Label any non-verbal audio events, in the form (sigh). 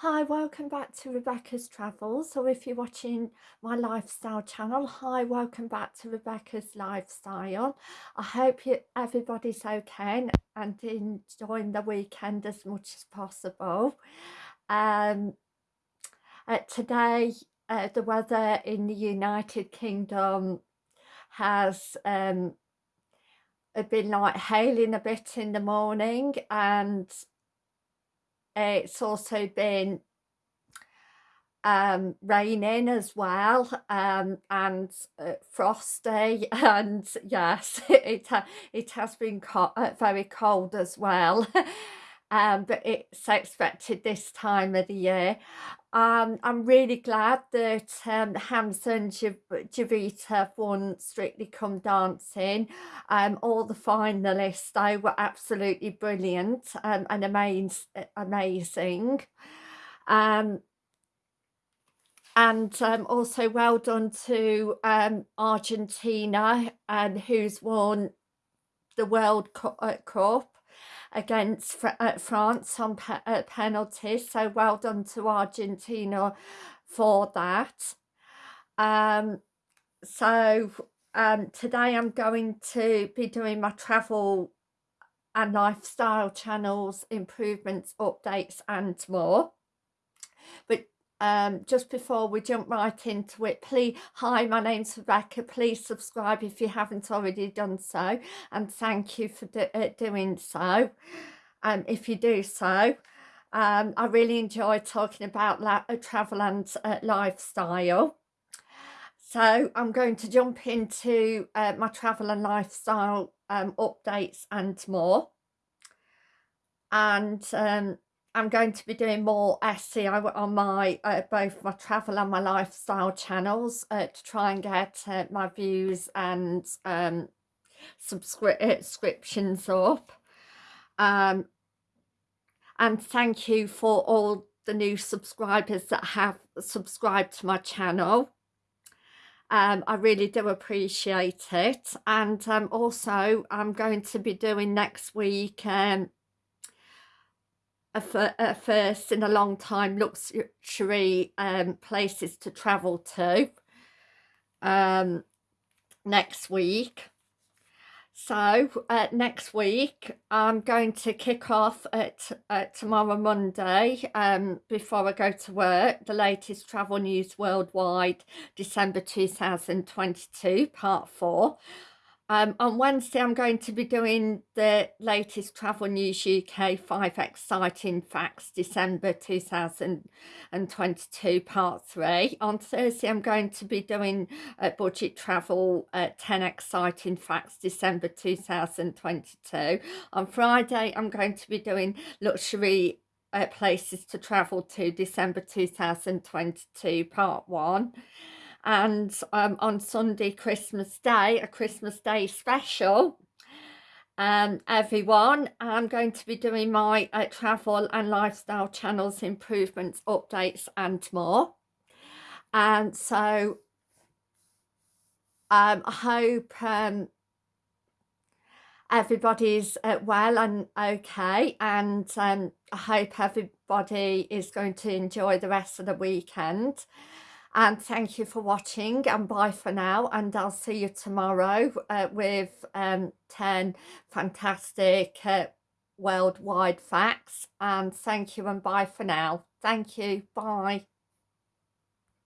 Hi, welcome back to Rebecca's Travels, or if you're watching my lifestyle channel, hi, welcome back to Rebecca's Lifestyle. I hope you, everybody's okay and enjoying the weekend as much as possible. Um, uh, today, uh, the weather in the United Kingdom has um, been like hailing a bit in the morning and it's also been um, raining as well um, and uh, frosty (laughs) and yes (laughs) it, it has been co uh, very cold as well (laughs) um, but it's expected this time of the year. Um, I'm really glad that um, Hamza and Jowita won Strictly Come Dancing. Um, all the finalists, they were absolutely brilliant um, and amaz amazing. Um, and um, also well done to um, Argentina and who's won the World uh, Cup against Fr uh, France on pe uh, penalties. So well done to Argentina for that. Um, so um, today I'm going to be doing my travel and lifestyle channels, improvements, updates and more. But um, just before we jump right into it, please, hi, my name's Rebecca. Please subscribe if you haven't already done so. And thank you for do, uh, doing so. Um, if you do so, um, I really enjoy talking about uh, travel and uh, lifestyle. So I'm going to jump into uh, my travel and lifestyle um, updates and more. And um, I'm going to be doing more SEO on my uh, both my travel and my lifestyle channels uh, to try and get uh, my views and um, subscriptions up. Um, and thank you for all the new subscribers that have subscribed to my channel. Um, I really do appreciate it. And um, also, I'm going to be doing next week um, a, a first in a long time luxury um, places to travel to um, next week. So uh, next week I'm going to kick off at, at tomorrow Monday um, before I go to work the latest travel news worldwide December 2022 part 4 um, on Wednesday, I'm going to be doing the latest Travel News UK 5 Exciting Facts December 2022 Part 3. On Thursday, I'm going to be doing uh, Budget Travel uh, 10 Exciting Facts December 2022. On Friday, I'm going to be doing Luxury uh, Places to Travel to December 2022 Part 1 and um, on Sunday Christmas Day a Christmas Day special um, everyone I'm going to be doing my uh, travel and lifestyle channels improvements updates and more. And so um, I hope um, everybody's uh, well and okay. And um, I hope everybody is going to enjoy the rest of the weekend and thank you for watching and bye for now and I'll see you tomorrow uh, with um, 10 fantastic uh, worldwide facts. And thank you and bye for now. Thank you. Bye